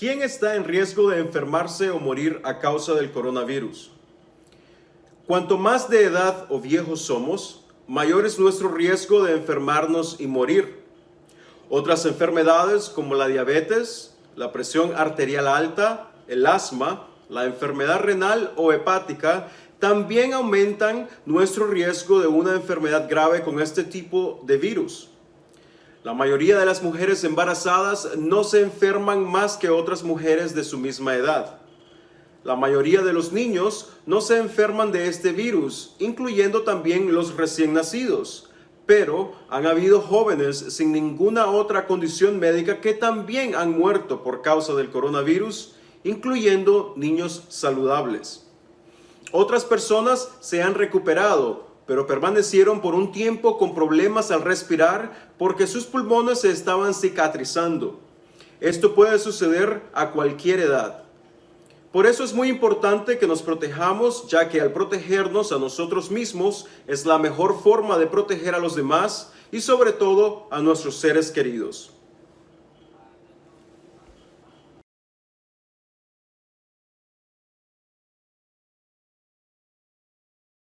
¿Quién está en riesgo de enfermarse o morir a causa del coronavirus? Cuanto más de edad o viejos somos, mayor es nuestro riesgo de enfermarnos y morir. Otras enfermedades como la diabetes, la presión arterial alta, el asma, la enfermedad renal o hepática también aumentan nuestro riesgo de una enfermedad grave con este tipo de virus. La mayoría de las mujeres embarazadas no se enferman más que otras mujeres de su misma edad. La mayoría de los niños no se enferman de este virus, incluyendo también los recién nacidos. Pero han habido jóvenes sin ninguna otra condición médica que también han muerto por causa del coronavirus, incluyendo niños saludables. Otras personas se han recuperado, pero permanecieron por un tiempo con problemas al respirar porque sus pulmones se estaban cicatrizando. Esto puede suceder a cualquier edad. Por eso es muy importante que nos protejamos, ya que al protegernos a nosotros mismos es la mejor forma de proteger a los demás y sobre todo a nuestros seres queridos.